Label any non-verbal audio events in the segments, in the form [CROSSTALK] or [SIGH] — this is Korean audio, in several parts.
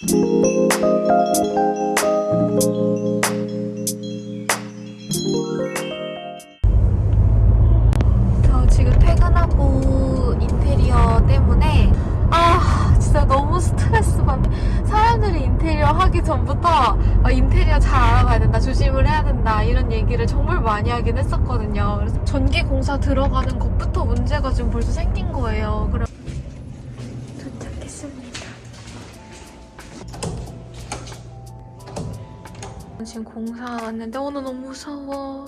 저 지금 퇴근하고 인테리어 때문에 아 진짜 너무 스트레스 받네 사람들이 인테리어 하기 전부터 아, 인테리어 잘 알아봐야 된다 조심을 해야 된다 이런 얘기를 정말 많이 하긴 했었거든요. 그래서 전기 공사 들어가는 것부터 문제가 지금 벌써 생긴 거예요. 그래 지금 공사 왔는데 오늘 너무 무서워.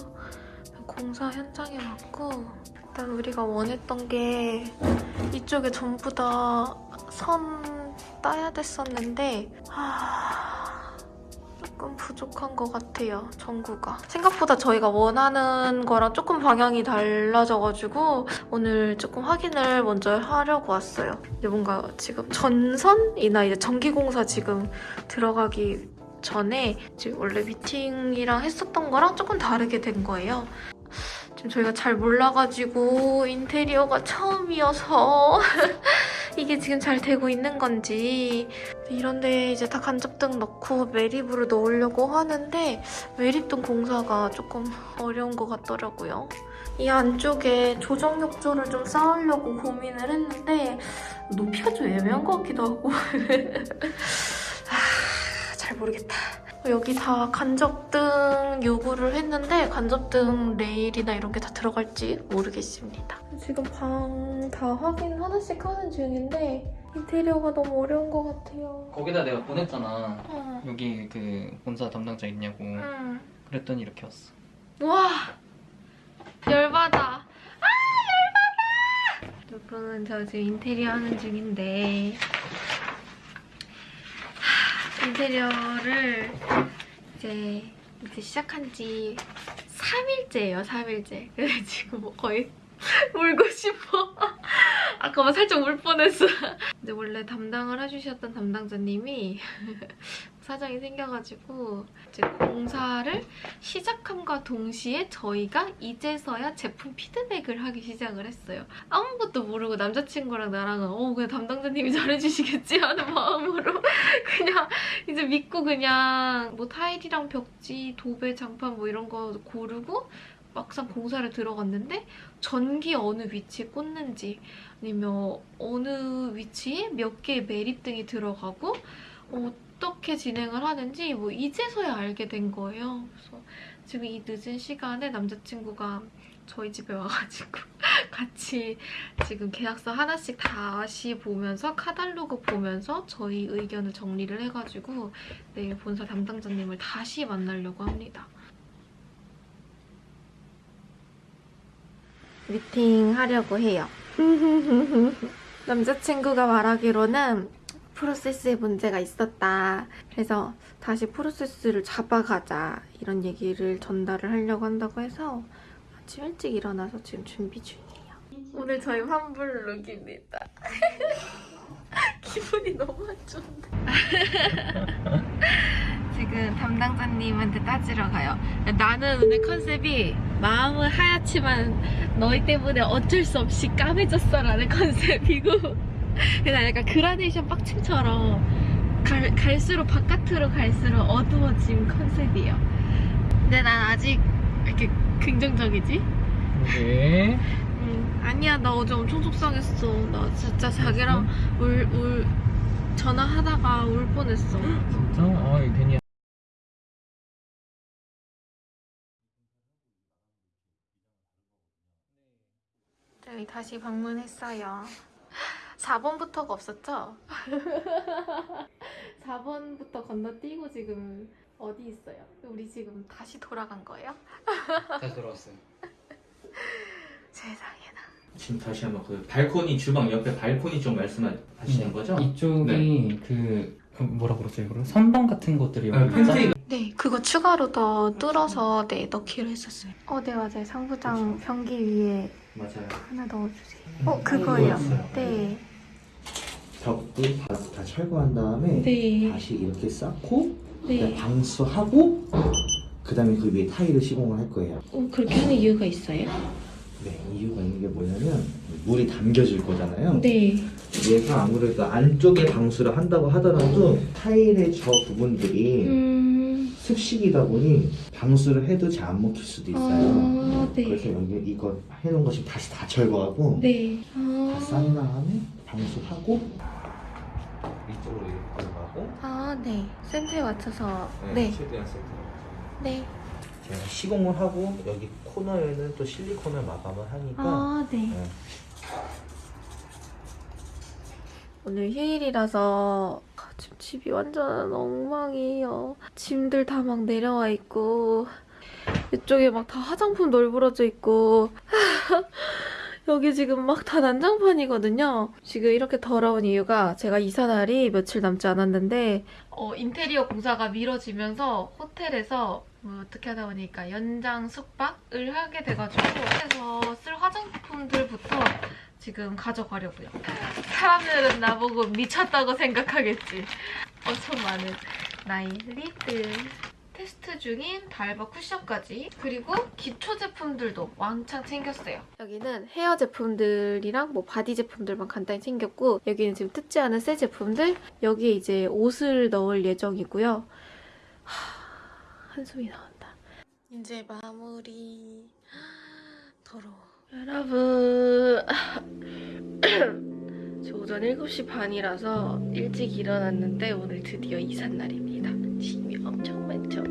공사 현장에 왔고 일단 우리가 원했던 게 이쪽에 전부 다 선 따야 됐었는데 하... 조금 부족한 것 같아요 전구가. 생각보다 저희가 원하는 거랑 조금 방향이 달라져가지고 오늘 조금 확인을 먼저 하려고 왔어요. 이제 뭔가 지금 전선이나 이제 전기공사 지금 들어가기 전에 지금 원래 미팅이랑 했었던 거랑 조금 다르게 된 거예요. 지금 저희가 잘 몰라가지고 인테리어가 처음이어서 [LAUGHS] 이게 지금 잘 되고 있는 건지. 이런데 이제 다 간접등 넣고 매립으로 넣으려고 하는데 매립등 공사가 조금 어려운 것 같더라고요. 이 안쪽에 조정 욕조를 좀 쌓으려고 고민을 했는데 높이가 좀 애매한 것 같기도 하고. 아, [LAUGHS] 잘 모르겠다. 여기 다 간접등 요구를 했는데 간접등 레일이나 이런 게 다 들어갈지 모르겠습니다. 지금 방 다 확인 하나씩 하는 중인데 인테리어가 너무 어려운 것 같아요. 거기다 내가 보냈잖아. 응. 여기 그 본사 담당자 있냐고. 응. 그랬더니 이렇게 왔어. 와 열받아. 아 열받아. 여러분 저 지금 인테리어 하는 중인데 하, 인테리어를 이제 이제 시작한 지 3일째예요 3일째. 그래서 지금 뭐 거의 [LAUGHS] 울고 싶어. [LAUGHS] 아까 살짝 울 뻔했어. 이제 원래 담당을 해주셨던 담당자님이 사정이 생겨가지고 이제 공사를 시작함과 동시에 저희가 이제서야 제품 피드백을 하기 시작을 했어요. 아무것도 모르고 남자친구랑 나랑은 어 그냥 담당자님이 잘해주시겠지 하는 마음으로 [LAUGHS] 그냥 이제 믿고 그냥 뭐 타일이랑 벽지, 도배, 장판 뭐 이런 거 고르고 막상 공사를 들어갔는데 전기 어느 위치에 꽂는지 아니면 어느 위치에 몇 개의 매립등이 들어가고 어 떻게 진행을 하는지 뭐 이제서야 알게 된 거예요. 그래서 지금 이 늦은 시간에 남자친구가 저희 집에 와가지고 [LAUGHS] 같이 지금 계약서 하나씩 다시 보면서 카달로그 보면서 저희 의견을 정리를 해가지고 내일 본사 담당자님을 다시 만나려고 합니다. 미팅 하려고 해요. [LAUGHS] 남자친구가 말하기로는 프로세스에 문제가 있었다. 그래서 다시 프로세스를 잡아가자. 이런 얘기를 전달을 하려고 한다고 해서 아침 일찍 일어나서 지금 준비 중이에요. 오늘 저희 환불 룩입니다. [LAUGHS] 기분이 너무 안 좋은데. [LAUGHS] 지금 담당자님한테 따지러 가요. 나는 오늘 컨셉이 마음은 하얗지만 너희 때문에 어쩔 수 없이 까매졌어 라는 [LAUGHS] 컨셉이고 그냥 약간 그라데이션 빡침처럼 갈, 갈수록 바깥으로 갈수록 어두워진 컨셉이에요. 근데 난 아직 이렇게 긍정적이지? 네. 응. 아니야 나 어제 엄청 속상했어. 나 진짜 자기랑 울, 울 전화하다가 울 뻔했어. 진짜? 아, 이거 괜히. 저희 다시 방문했어요. 4번부터가 없었죠? [LAUGHS] 4번부터 건너뛰고 지금 어디 있어요? 우리 지금 다시 돌아간 거예요? 다시 돌아왔어요. [LAUGHS] 세상에나. 지금 다시 한번 그 발코니 주방 옆에 발코니 쪽 말씀하시는 거죠? 이쪽이 그, 그 뭐라 그러죠 이거를? 선반 같은 것들이 아, 여기 팬트리 네, 그거 추가로 더 뚫어서 네, 넣기로 했었어요. 어, 네, 맞아요. 상부장 변기 위에 맞아요. 하나 넣어주세요. 어, 그거예요. 네. 벽도 다, 다 철거한 다음에 네. 다시 이렇게 쌓고 네. 방수하고 그 다음에 그 위에 타일을 시공을 할 거예요. 어, 그렇게 하는 이유가 있어요? 네, 이유가 있는 게 뭐냐면 물이 담겨질 거잖아요. 네. 얘가 아무래도 안쪽에 방수를 한다고 하더라도 타일의 저 부분들이 음. 습식이다 보니 방수를 해도 잘 안 먹힐 수도 있어요. 아, 네. 그래서 여기 이거 해놓은 거 지금 다시 다 철거하고 네. 다 아. 싼 다음에 방수하고 이쪽으로 이렇게 들어가고 아, 네. 센터에 맞춰서. 네. 최대한 센터. 네. 제가 시공을 하고 여기 코너에는 또 실리콘을 마감을 하니까 아, 네. 네. 오늘 휴일이라서 아, 지금 집이 완전 엉망이에요. 짐들 다 막 내려와 있고 이쪽에 막 다 화장품 널브러져 있고 [LAUGHS] 여기 지금 막 다 난장판이거든요. 지금 이렇게 더러운 이유가 제가 이사 날이 며칠 남지 않았는데 어, 인테리어 공사가 미뤄지면서 호텔에서 뭐 어떻게 하다 보니까 연장 숙박을 하게 돼가지고 호텔에서 쓸 화장품들부터 지금 가져가려고요. 사람들은 나보고 미쳤다고 생각하겠지. 엄청 많은 나의 lip들. 테스트 중인 달바 쿠션까지 그리고 기초 제품들도 왕창 챙겼어요. 여기는 헤어 제품들이랑 뭐 바디 제품들만 간단히 챙겼고 여기는 지금 뜯지 않은 새 제품들 여기에 이제 옷을 넣을 예정이고요. 하, 한숨이 나온다. 이제 마무리. [GASPS] 더러워. 여러분 [CLEARS THROAT] 저 오전 7시 반이라서 일찍 일어났는데 오늘 드디어 이삿날입니다. 짐이 엄청 많죠?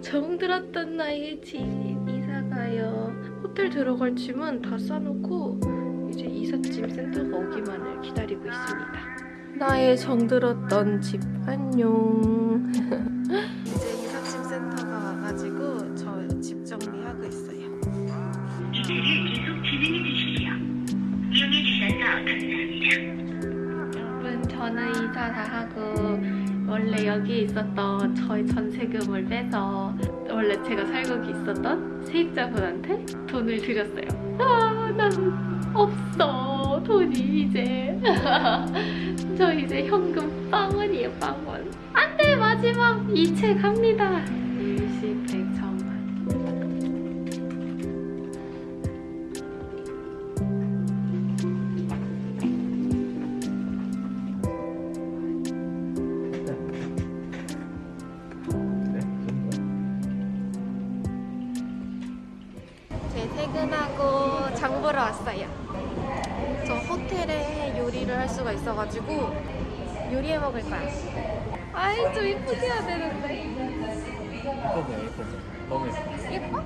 정들었던 나의 짐 이사가요. 호텔 들어갈 짐은 다 싸놓고 이제 이삿짐 센터가 오기만을 기다리고 있습니다. 나의 정들었던 집 안녕. [LAUGHS] 이제 이삿짐 센터가 와가지고 저 집 정리하고 있어요. 기대를 계속 진행해 주십 여러분 저는 이사 다 하고 원래 여기 있었던 저희 전세금을 빼서 원래 제가 살고 있었던 세입자분한테 돈을 드렸어요. 아, 난 없어 돈이 이제 [LAUGHS] 저 이제 현금 빵원이에요 빵원. 안 돼 마지막 이체 갑니다. 있어가지고 요리해 먹을 거야. 아이 좀 이쁘게 해야 되는데. 예뻐 예뻐 너무 예뻐 예뻐?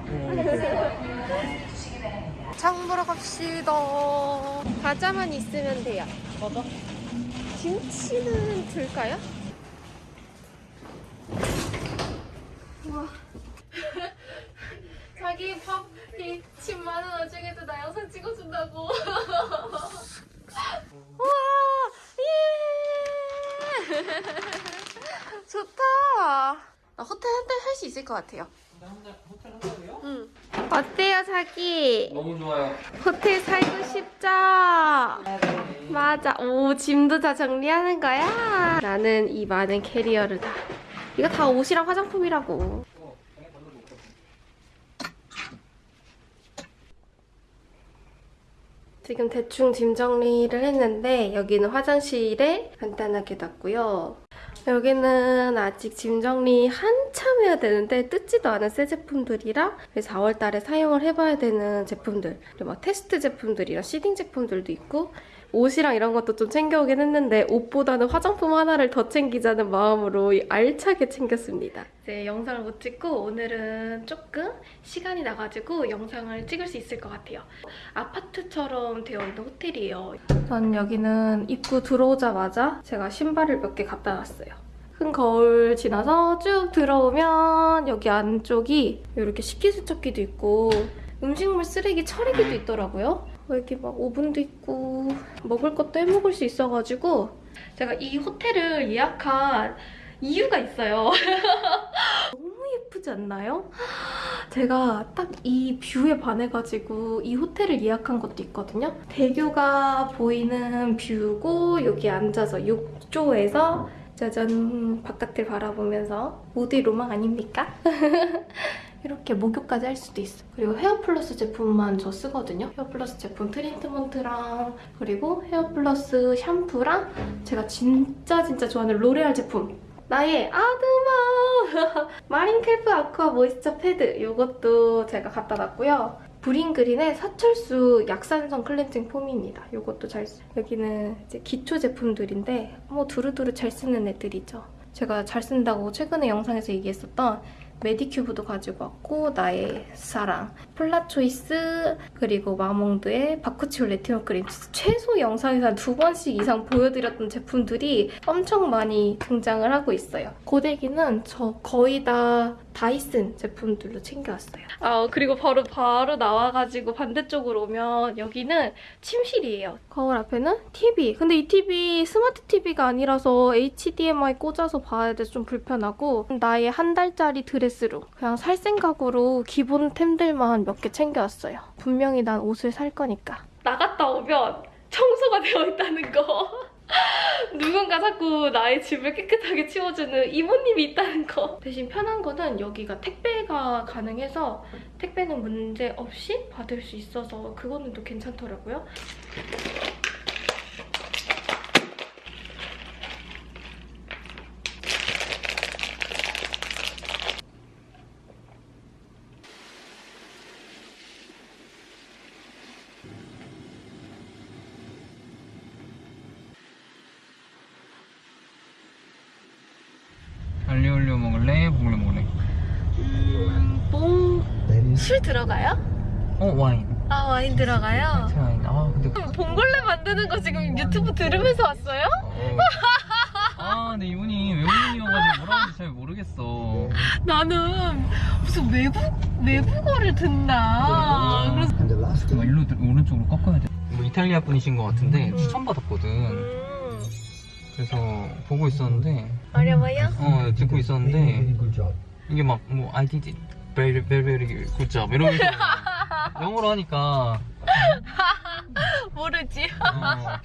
장 보러 갑시다. 과자만 있으면 돼요. 맞아? 김치는 줄까요? 우와. [LAUGHS] 자기 밥, 이, 집 많은 와중에도 나 영상 찍어준다고. 우와! 예! [LAUGHS] 좋다. 나 호텔 한 달 살 수 있을 것 같아요. 호텔 한 달이요? 응. 어때요, 자기? 너무 좋아요 호텔 살고 싶죠? 맞아. 오, 짐도 다 정리하는 거야? 나는 이 많은 캐리어를 다. 이거 다 옷이랑 화장품이라고. 지금 대충 짐 정리를 했는데 여기는 화장실에 간단하게 놨고요. 여기는 아직 짐 정리 한참 해야 되는데 뜯지도 않은 새 제품들이랑 4월 달에 사용을 해봐야 되는 제품들 그리고 막 테스트 제품들이랑 시딩 제품들도 있고 옷이랑 이런 것도 좀 챙겨오긴 했는데 옷보다는 화장품 하나를 더 챙기자는 마음으로 알차게 챙겼습니다. 이제 영상을 못 찍고 오늘은 조금 시간이 나가지고 영상을 찍을 수 있을 것 같아요. 아파트처럼 되어 있는 호텔이에요. 전 여기는 입구 들어오자마자 제가 신발을 몇 개 갖다 놨어요. 큰 거울 지나서 쭉 들어오면 여기 안쪽이 이렇게 식기세척기도 있고 음식물 쓰레기 처리기도 있더라고요. 여기 막 오븐도 있고 먹을 것도 해먹을 수 있어가지고 제가 이 호텔을 예약한 이유가 있어요. [LAUGHS] 너무 예쁘지 않나요? 제가 딱 이 view에 반해가지고 이 호텔을 예약한 것도 있거든요. 대교가 보이는 view고 여기 앉아서 욕조에서 짜잔 바깥을 바라보면서 모두의 로망 아닙니까? [LAUGHS] 이렇게 목욕까지 할 수도 있어. 그리고 헤어플러스 제품만 저 쓰거든요. 헤어플러스 제품 트리트먼트랑 그리고 헤어플러스 샴푸랑 제가 진짜 진짜 좋아하는 로레알 제품 나의 아드마 [LAUGHS] 마린켈프 아쿠아 모이스처 패드 이것도 제가 갖다 놨고요. 브링그린의 사철쑥 약산성 클렌징 폼입니다. 이것도 잘 쓰. 여기는 이제 기초 제품들인데 뭐 두루두루 잘 쓰는 애들이죠. 제가 잘 쓴다고 최근에 영상에서 얘기했었던 메디큐브도 가지고 왔고 나의 사랑, 폴라초이스 그리고 마몽드의 바쿠치올 레티놀 크림 최소 영상에서 한두 번씩 이상 보여드렸던 제품들이 엄청 많이 등장을 하고 있어요. 고데기는 저 거의 다 다이슨 제품들로 챙겨왔어요. 아 그리고 바로 바로 나와가지고 반대쪽으로 오면 여기는 침실이에요. 거울 앞에는 TV. 근데 이 TV 스마트 TV가 아니라서 HDMI 꽂아서 봐야 돼서 좀 불편하고 나의 한 달짜리 드레스룸. 그냥 살 생각으로 기본 템들만 몇 개 챙겨왔어요. 분명히 난 옷을 살 거니까. 나갔다 오면 청소가 되어 있다는 거. [LAUGHS] 누군가 자꾸 나의 집을 깨끗하게 치워주는 이모님이 있다는 거. 대신 편한 거는 여기가 택배가 가능해서 택배는 문제 없이 받을 수 있어서 그거는 또 괜찮더라고요. 올리오 먹을래? 먹을래 먹을래? 음, 뽕. 술 들어가요? 어 와인 아, 와인 들어가요? 와인 아 근데 봉골레 만드는 거 지금 유튜브 들으면서 왔어요? 어. 아 근데 이분이 외국인이어가지고 뭐라 하는지 잘 모르겠어 나는 무슨 외국, 외국어를 듣나. 그래서 막 일로 들- 오른쪽으로 꺾어야 돼뭐 이탈리아 분이신 것 같은데 음. 추천받았거든 음, 그래서 보고 있었는데 어려워요? 어 듣고 있었는데 이게 막뭐 I did it very very very good job 이러면서 [LAUGHS] 영어로 하니까 [LAUGHS] 모르지. 어,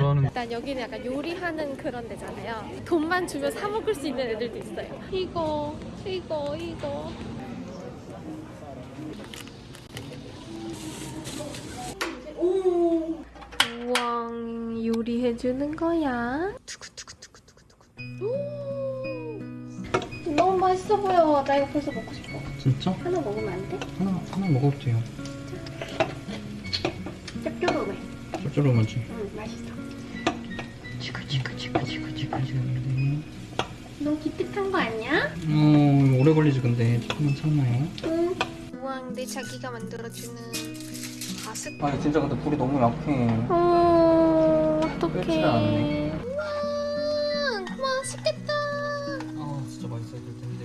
뭐라 일단 여기는 약간 요리하는 그런 데잖아요. 돈만 주면 사 먹을 수 있는 애들도 있어요. 이거, 이거, 이거. 요리해주는 거야. 두구두구두구두구두구. 오, 너무 맛있어 보여. 나 이거 벌써 먹고 싶어. 진짜? 하나 먹으면 안 돼? 하나 하나 먹어도 돼요 짭조름해. 짭조름하지 응, 맛있어. 치크치크치크치크치크 너무 기특한 거 아니야? 어 오래 걸리지 근데 조금만 참아요 응. 우왕 내 자기가 만들어주는 바스. 아니 진짜 근데 불이 너무 약해 어 끓지를 어떡해. 않네. 우와 맛있겠다. 아 진짜 맛있어야 될 텐데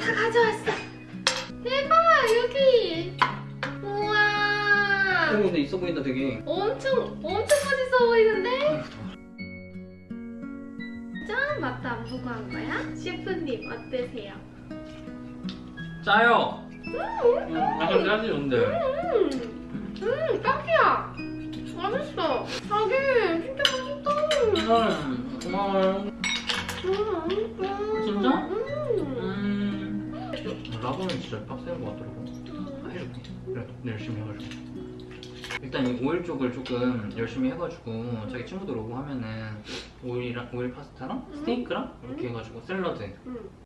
다 가져왔어. 대박 여기. 우와. 어 근데 있어 보인다 되게 엄청 엄청 맛있어 보이는데? 짠 맛도 안 보고 한 거야? 셰프님 어떠세요? 짜요. 음, 약간 짜지 근데. 음, 음 딱이야. 맛있어. 자기 진짜 맛있다. 음, 고마워요. 음, 맛있어. 진짜? 음. 음. 라보는 진짜 빡센 것 같더라고. 해줄게. 그래, 열심히 해가지고. 일단 이 오일 쪽을 조금 열심히 해가지고 자기 친구들 오고 하면은 오일이랑 오일 파스타랑 스테이크랑 이렇게 해가지고 샐러드 음.